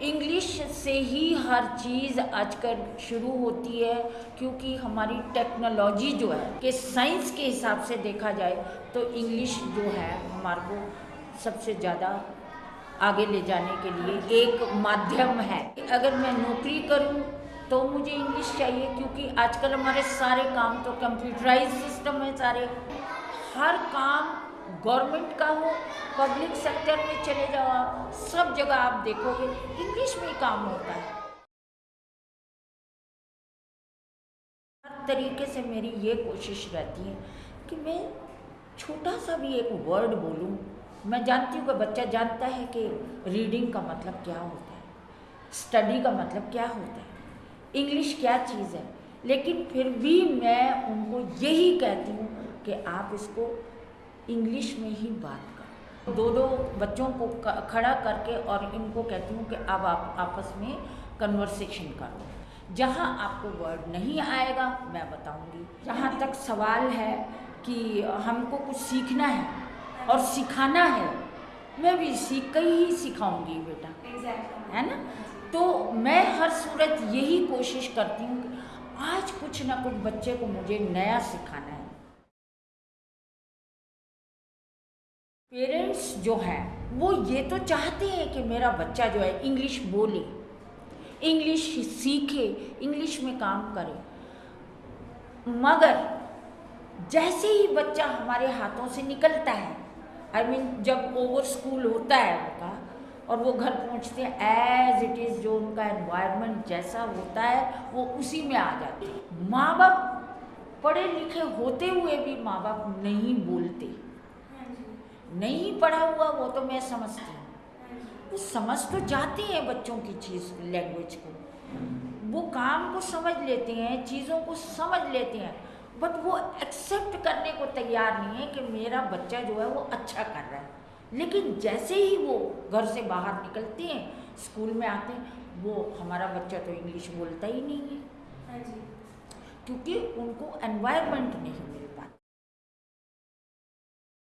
English से ही हर चीज़ आजकल शुरू होती है, क्योंकि हमारी टेक्नोलॉजी जो है, कि साइंस के हिसाब से देखा जाए तो इंग्लिश जो है, हमारे को सबसे ज़्यादा आगे ले जाने के लिए एक माध्यम है। अगर मैं नौकरी करूँ तो मुझे इंग्लिश चाहिए, क्योंकि आजकल हमारे सारे काम तो कंप्यूटराइज सिस्टम है सारे। हर काम गवर्नमेंट का हो, पब्लिक सेक्टर में चले जाओ आप, सब जगह आप देखोगे, इंग्लिश में काम होता है। हर तरीके से मेरी ये कोशिश रहती है कि मैं छोटा सा भी एक वर्ड बोलूँ। मैं जानती हूँ कि बच्चा जानता है कि रीडिंग का मतलब क्या होता है स्टडी का मतलब क्या होता है इंग्लिश क्या चीज़ है। लेकिन फिर भी मैं उनको यही कहती हूँ कि आप इसको इंग्लिश में ही बात करो। दो दो बच्चों को खड़ा करके और इनको कहती हूँ कि अब आप आपस में कन्वर्सेशन करो। जहाँ आपको वर्ड नहीं आएगा मैं बताऊँगी। जहाँ तक सवाल है कि हमको कुछ सीखना है और सिखाना है मैं भी सीख कर ही सिखाऊँगी बेटा। Exactly. है ना? तो मैं हर सूरत यही कोशिश करती हूँ कि आज कुछ ना कुछ बच्चे को मुझे नया सिखाना है। पेरेंट्स जो हैं वो ये तो चाहते हैं कि मेरा बच्चा जो है इंग्लिश बोले इंग्लिश सीखे इंग्लिश में काम करे। मगर जैसे ही बच्चा हमारे हाथों से निकलता है आई I मीन mean, जब ओवर स्कूल होता है उनका और वो घर पहुँचते हैं एज इट इज़ जो उनका एनवायरनमेंट जैसा होता है वो उसी में आ जाते हैं। माँ बाप पढ़े लिखे होते हुए भी माँ बाप नहीं बोलते। नहीं पढ़ा हुआ वो तो मैं समझती हूँ। वो समझ तो जाते हैं बच्चों की चीज़ लैंग्वेज को। वो काम को समझ लेते हैं चीज़ों को समझ लेते हैं बट वो एक्सेप्ट करने को तैयार नहीं है कि मेरा बच्चा जो है वो अच्छा कर रहा है। लेकिन जैसे ही वो घर से बाहर निकलते हैं स्कूल में आते हैं वो हमारा बच्चा तो इंग्लिश बोलता ही नहीं है। हाँ जी। क्योंकि उनको एनवायरनमेंट नहीं मिल पाता।